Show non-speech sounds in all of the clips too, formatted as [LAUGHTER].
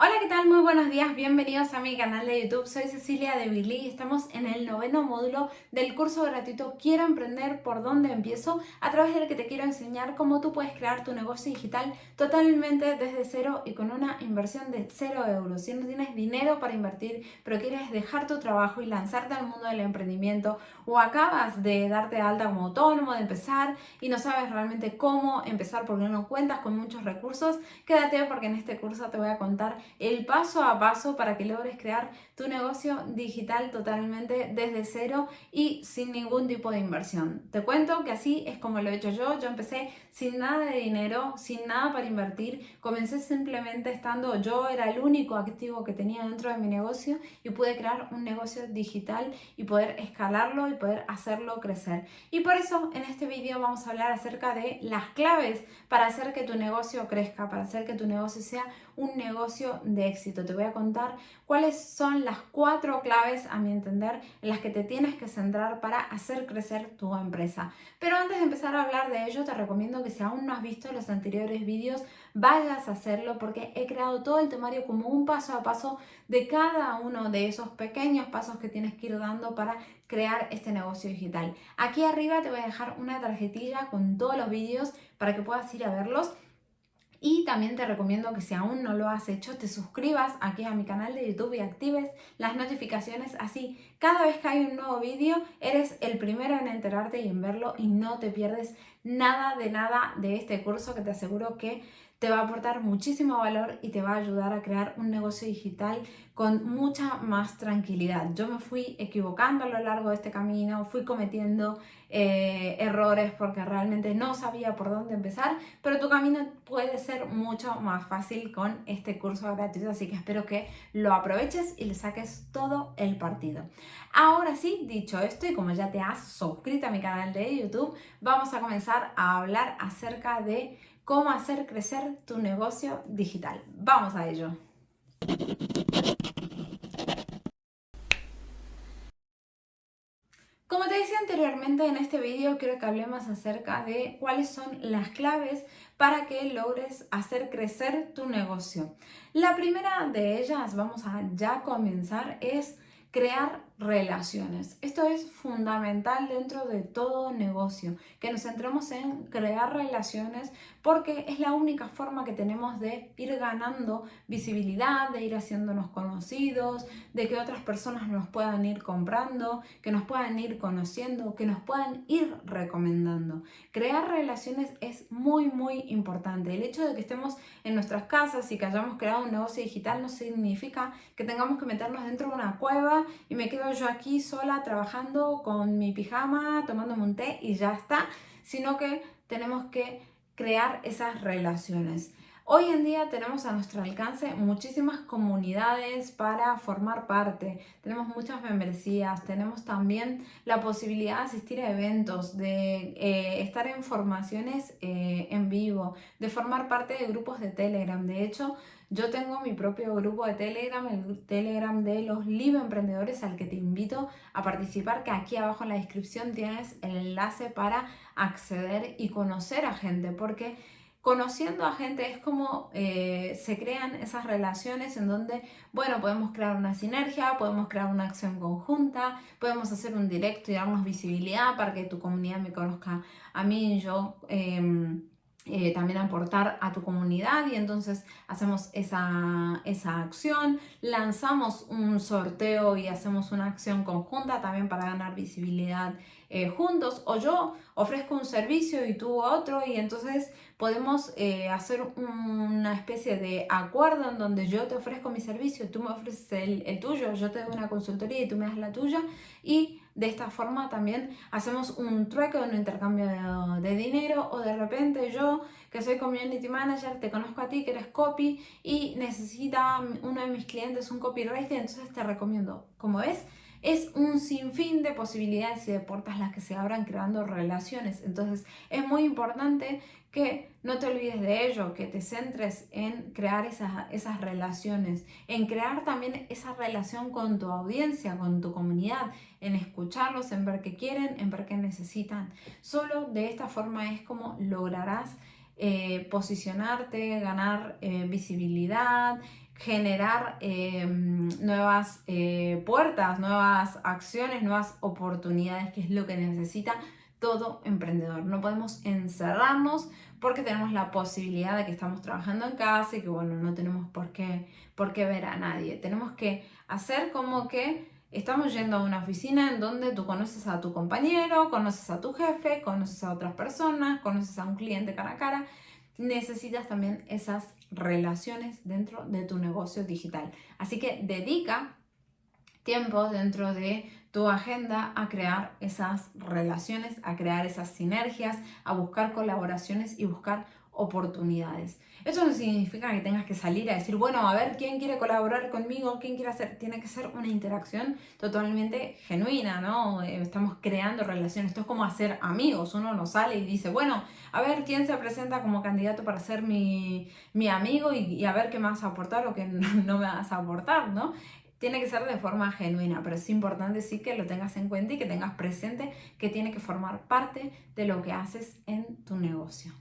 Hola, ¿qué tal? Muy buenos días, bienvenidos a mi canal de YouTube. Soy Cecilia de Billy y estamos en el noveno módulo del curso gratuito Quiero emprender por dónde empiezo, a través del que te quiero enseñar cómo tú puedes crear tu negocio digital totalmente desde cero y con una inversión de cero euros. Si no tienes dinero para invertir, pero quieres dejar tu trabajo y lanzarte al mundo del emprendimiento o acabas de darte alta como autónomo, de empezar y no sabes realmente cómo empezar porque no cuentas con muchos recursos, quédate porque en este curso te voy a contar el paso a paso para que logres crear tu negocio digital totalmente desde cero y sin ningún tipo de inversión. Te cuento que así es como lo he hecho yo. Yo empecé sin nada de dinero, sin nada para invertir. Comencé simplemente estando, yo era el único activo que tenía dentro de mi negocio y pude crear un negocio digital y poder escalarlo y poder hacerlo crecer. Y por eso en este vídeo vamos a hablar acerca de las claves para hacer que tu negocio crezca, para hacer que tu negocio sea un negocio de éxito. Te voy a contar cuáles son las cuatro claves, a mi entender, en las que te tienes que centrar para hacer crecer tu empresa. Pero antes de empezar a hablar de ello, te recomiendo que si aún no has visto los anteriores vídeos, vayas a hacerlo porque he creado todo el temario como un paso a paso de cada uno de esos pequeños pasos que tienes que ir dando para crear este negocio digital. Aquí arriba te voy a dejar una tarjetilla con todos los vídeos para que puedas ir a verlos. Y también te recomiendo que si aún no lo has hecho, te suscribas aquí a mi canal de YouTube y actives las notificaciones. Así, cada vez que hay un nuevo vídeo, eres el primero en enterarte y en verlo y no te pierdes nada de nada de este curso que te aseguro que te va a aportar muchísimo valor y te va a ayudar a crear un negocio digital con mucha más tranquilidad. Yo me fui equivocando a lo largo de este camino, fui cometiendo eh, errores porque realmente no sabía por dónde empezar, pero tu camino puede ser mucho más fácil con este curso gratuito, así que espero que lo aproveches y le saques todo el partido. Ahora sí, dicho esto y como ya te has suscrito a mi canal de YouTube, vamos a comenzar a hablar acerca de cómo hacer crecer tu negocio digital. Vamos a ello. Como te decía anteriormente en este vídeo quiero que hablemos acerca de cuáles son las claves para que logres hacer crecer tu negocio. La primera de ellas, vamos a ya comenzar, es crear relaciones. Esto es fundamental dentro de todo negocio, que nos centremos en crear relaciones porque es la única forma que tenemos de ir ganando visibilidad, de ir haciéndonos conocidos, de que otras personas nos puedan ir comprando, que nos puedan ir conociendo, que nos puedan ir recomendando. Crear relaciones es muy muy importante. El hecho de que estemos en nuestras casas y que hayamos creado un negocio digital no significa que tengamos que meternos dentro de una cueva y me quedo yo aquí sola trabajando con mi pijama, tomándome un té y ya está, sino que tenemos que crear esas relaciones. Hoy en día tenemos a nuestro alcance muchísimas comunidades para formar parte. Tenemos muchas membresías, tenemos también la posibilidad de asistir a eventos, de eh, estar en formaciones eh, en vivo, de formar parte de grupos de Telegram. De hecho, yo tengo mi propio grupo de Telegram, el Telegram de los Live Emprendedores al que te invito a participar, que aquí abajo en la descripción tienes el enlace para acceder y conocer a gente, porque conociendo a gente es como eh, se crean esas relaciones en donde, bueno, podemos crear una sinergia, podemos crear una acción conjunta, podemos hacer un directo y darnos visibilidad para que tu comunidad me conozca a mí y yo. Em, eh, también aportar a tu comunidad y entonces hacemos esa, esa, acción, lanzamos un sorteo y hacemos una acción conjunta también para ganar visibilidad eh, juntos o yo ofrezco un servicio y tú otro y entonces podemos eh, hacer una especie de acuerdo en donde yo te ofrezco mi servicio, tú me ofreces el, tuyo, yo te doy una consultoría y tú me das la tuya y de esta forma también hacemos un trueque, un intercambio de, dinero o de repente yo que soy community manager te conozco a ti que eres copy y necesita uno de mis clientes un copyright entonces te recomiendo. Como ves, es un sinfín de posibilidades y de puertas las que se abran creando relaciones. Entonces es muy importante que no te olvides de ello, que te centres en crear esas, esas relaciones, en crear también esa relación con tu audiencia, con tu comunidad, en escucharlos, en ver qué quieren, en ver qué necesitan. Solo de esta forma es como lograrás eh, posicionarte, ganar eh, visibilidad, generar em, nuevas eh, puertas, nuevas acciones, nuevas oportunidades, que es lo que necesita todo emprendedor. No podemos encerrarnos porque tenemos la posibilidad de que estamos trabajando en casa y que bueno, no tenemos por qué, por qué ver a nadie. Tenemos que hacer como que estamos yendo a una oficina en donde tú conoces a tu compañero, conoces a tu jefe, conoces a otras personas, conoces a un cliente cara a cara. Necesitas también esas relaciones dentro de tu negocio digital. Así que dedica tiempo dentro de tu agenda a crear esas relaciones, a crear esas sinergias, a buscar colaboraciones y buscar oportunidades. Eso no significa que tengas que salir a decir, bueno, a ver quién quiere colaborar conmigo, quién quiere hacer. Tiene que ser una interacción totalmente genuina, ¿no? Eh, estamos creando relaciones. Esto es como hacer amigos. Uno no sale y dice, bueno, a ver quién se presenta como candidato para ser mi, amigo y, a ver qué me vas a aportar o qué [LAUGHS] no me vas a aportar, ¿no? tiene que ser de forma genuina, pero es importante sí que lo tengas en cuenta y que tengas presente que tiene que formar parte de lo que haces en tu negocio.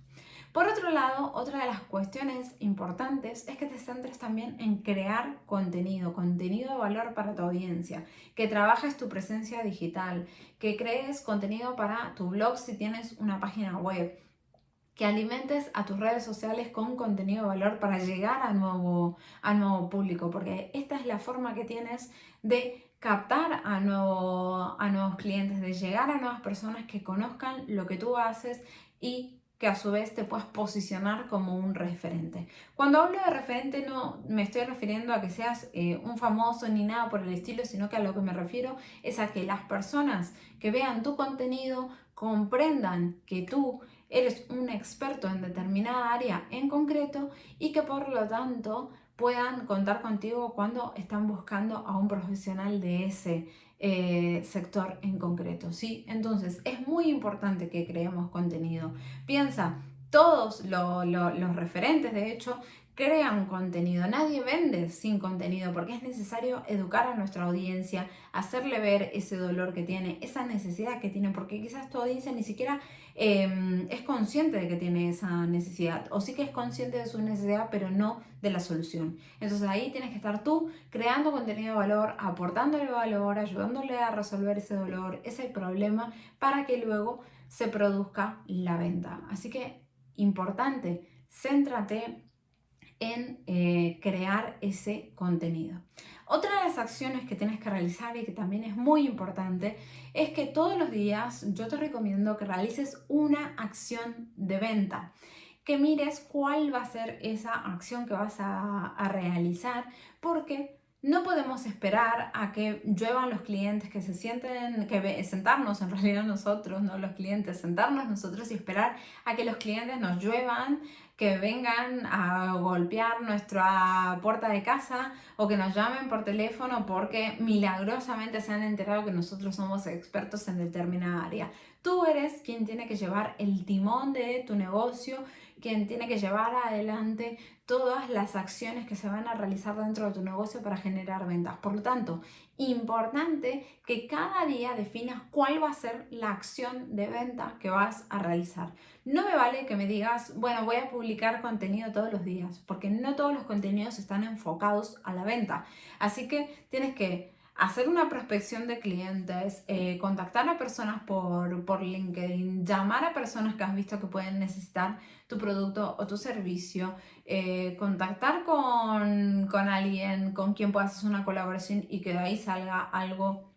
Por otro lado, otra de las cuestiones importantes es que te centres también en crear contenido, contenido de valor para tu audiencia, que trabajes tu presencia digital, que crees contenido para tu blog si tienes una página web, que alimentes a tus redes sociales con contenido de valor para llegar a nuevo, a nuevo público, porque esta es la forma que tienes de captar a, nuevo, a nuevos clientes, de llegar a nuevas personas que conozcan lo que tú haces y que a su vez te puedas posicionar como un referente. Cuando hablo de referente no me estoy refiriendo a que seas eh, un famoso ni nada por el estilo, sino que a lo que me refiero es a que las personas que vean tu contenido comprendan que tú eres un experto en determinada área en concreto y que por lo tanto puedan contar contigo cuando están buscando a un profesional de ese eh, sector en concreto, ¿sí? Entonces, es muy importante que creemos contenido. Piensa, todos los referentes, de hecho, crean contenido. Nadie vende sin contenido porque es necesario educar a nuestra audiencia, hacerle ver ese dolor que tiene, esa necesidad que tiene, porque quizás tu audiencia ni siquiera em, es consciente de que tiene esa necesidad o sí que es consciente de su necesidad, pero no de la solución. Entonces ahí tienes que estar tú creando contenido de valor, aportándole valor, ayudándole a resolver ese dolor, ese problema, para que luego se produzca la venta. Así que importante, céntrate en eh, crear ese contenido. Otra de las acciones que tienes que realizar y que también es muy importante es que todos los días yo te recomiendo que realices una acción de venta que mires cuál va a ser esa acción que vas a, a realizar porque no podemos esperar a que lluevan los clientes, que se sienten, que sentarnos en realidad nosotros, no los clientes, sentarnos nosotros y esperar a que los clientes nos lluevan, que vengan a golpear nuestra puerta de casa o que nos llamen por teléfono porque milagrosamente se han enterado que nosotros somos expertos en determinada área. Tú eres quien tiene que llevar el timón de tu negocio quien tiene que llevar adelante todas las acciones que se van a realizar dentro de tu negocio para generar ventas. Por lo tanto, importante que cada día definas cuál va a ser la acción de venta que vas a realizar. No me vale que me digas, bueno, voy a publicar contenido todos los días, porque no todos los contenidos están enfocados a la venta. Así que tienes que hacer una prospección de clientes, eh, contactar a personas por, por LinkedIn, llamar a personas que has visto que pueden necesitar tu producto o tu servicio, eh, contactar con, alguien con quien puedas hacer una colaboración y que de ahí salga algo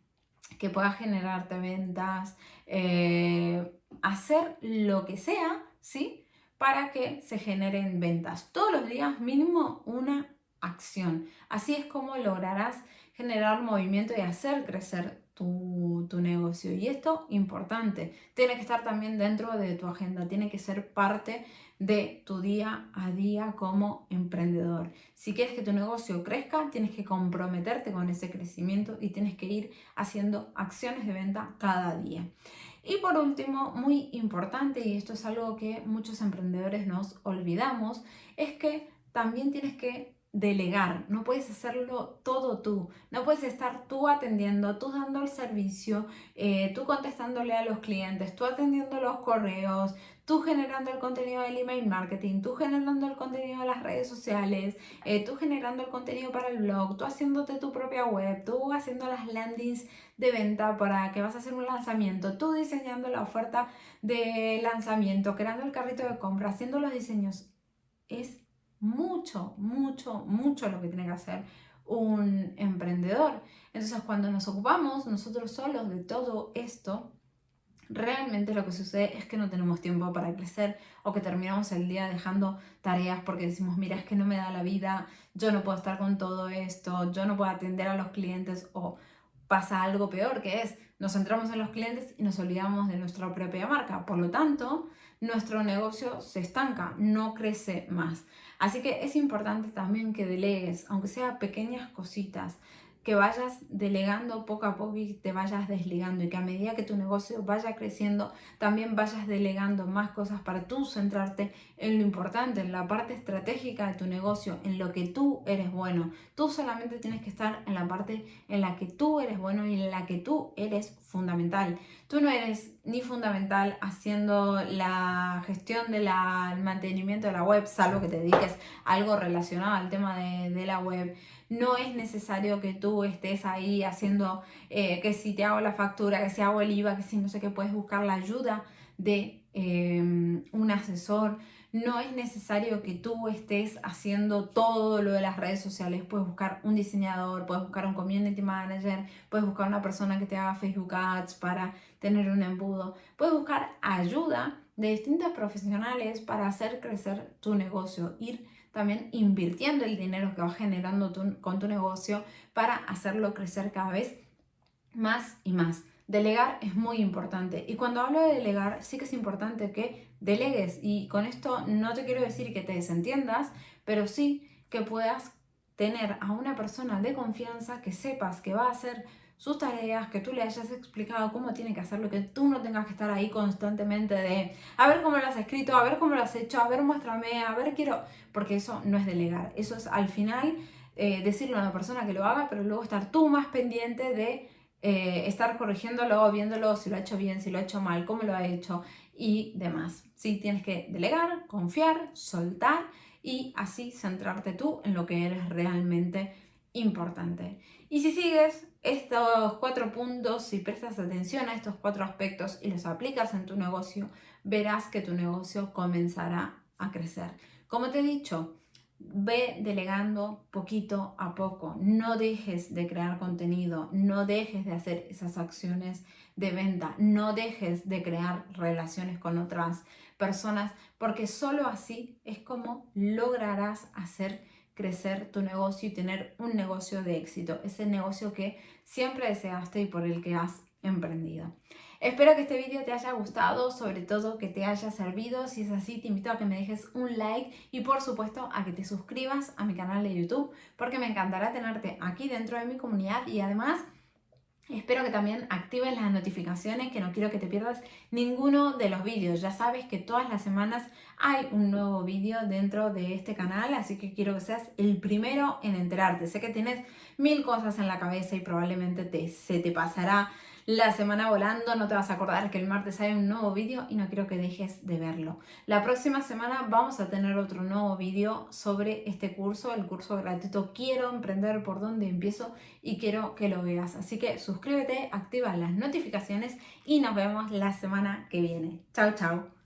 que pueda generarte ventas, eh, hacer lo que sea, ¿sí? Para que se generen ventas. Todos los días mínimo una acción. Así es como lograrás generar movimiento y hacer crecer tu, tu, negocio. Y esto, importante, tiene que estar también dentro de tu agenda, tiene que ser parte de tu día a día como emprendedor. Si quieres que tu negocio crezca, tienes que comprometerte con ese crecimiento y tienes que ir haciendo acciones de venta cada día. Y por último, muy importante, y esto es algo que muchos emprendedores nos olvidamos, es que también tienes que delegar, no puedes hacerlo todo tú, no puedes estar tú atendiendo, tú dando el servicio, eh, tú contestándole a los clientes, tú atendiendo los correos, tú generando el contenido del email marketing, tú generando el contenido de las redes sociales, eh, tú generando el contenido para el blog, tú haciéndote tu propia web, tú haciendo las landings de venta para que vas a hacer un lanzamiento, tú diseñando la oferta de lanzamiento, creando el carrito de compra, haciendo los diseños. Es mucho, mucho, mucho lo que tiene que hacer un emprendedor. Entonces, cuando nos ocupamos nosotros solos de todo esto, realmente lo que sucede es que no tenemos tiempo para crecer o que terminamos el día dejando tareas porque decimos, mira, es que no me da la vida, yo no puedo estar con todo esto, yo no puedo atender a los clientes o pasa algo peor que es, nos centramos en los clientes y nos olvidamos de nuestra propia marca. Por lo tanto, nuestro negocio se estanca, no crece más. Así que es importante también que delegues, aunque sea pequeñas cositas, que vayas delegando poco a poco y te vayas desligando y que a medida que tu negocio vaya creciendo también vayas delegando más cosas para tú centrarte en lo importante, en la parte estratégica de tu negocio, en lo que tú eres bueno. Tú solamente tienes que estar en la parte en la que tú eres bueno y en la que tú eres fundamental. Tú no eres ni fundamental haciendo la gestión del mantenimiento de la web, salvo que te dediques algo relacionado al tema de, de la web no es necesario que tú estés ahí haciendo eh, que si te hago la factura, que si hago el IVA, que si no sé qué, puedes buscar la ayuda de em, un asesor. No es necesario que tú estés haciendo todo lo de las redes sociales. Puedes buscar un diseñador, puedes buscar un community manager, puedes buscar una persona que te haga Facebook Ads para tener un embudo. Puedes buscar ayuda de distintos profesionales para hacer crecer tu negocio, ir también invirtiendo el dinero que vas generando con tu negocio para hacerlo crecer cada vez más y más. Delegar es muy importante. Y cuando hablo de delegar sí que es importante que delegues. Y con esto no te quiero decir que te desentiendas, pero sí que puedas tener a una persona de confianza que sepas que va a hacer sus tareas, que tú le hayas explicado cómo tiene que hacerlo, que tú no tengas que estar ahí constantemente de a ver cómo lo has escrito, a ver cómo lo has hecho, a ver muéstrame, a ver quiero, porque eso no es delegar, eso es al final eh, decirle a una persona que lo haga, pero luego estar tú más pendiente de eh, estar corrigiéndolo, viéndolo si lo ha hecho bien, si lo ha hecho mal, cómo lo ha hecho y demás. Sí, tienes que delegar, confiar, soltar y así centrarte tú en lo que eres realmente importante. Y si sigues estos cuatro puntos, si prestas atención a estos cuatro aspectos y los aplicas en tu negocio, verás que tu negocio comenzará a crecer. Como te he dicho, ve delegando poquito a poco. No dejes de crear contenido, no dejes de hacer esas acciones de venta, no dejes de crear relaciones con otras personas, porque solo así es como lograrás hacer crecer tu negocio y tener un negocio de éxito, ese negocio que siempre deseaste y por el que has emprendido. Espero que este vídeo te haya gustado, sobre todo que te haya servido. Si es así, te invito a que me dejes un like y por supuesto a que te suscribas a mi canal de YouTube porque me encantará tenerte aquí dentro de mi comunidad y además Espero que también actives las notificaciones, que no quiero que te pierdas ninguno de los vídeos. Ya sabes que todas las semanas hay un nuevo vídeo dentro de este canal, así que quiero que seas el primero en enterarte. Sé que tienes mil cosas en la cabeza y probablemente te, se te pasará la semana volando, no te vas a acordar que el martes hay un nuevo vídeo y no quiero que dejes de verlo. La próxima semana vamos a tener otro nuevo vídeo sobre este curso, el curso gratuito Quiero emprender por donde empiezo y quiero que lo veas. Así que suscríbete, activa las notificaciones y nos vemos la semana que viene. Chao, chao.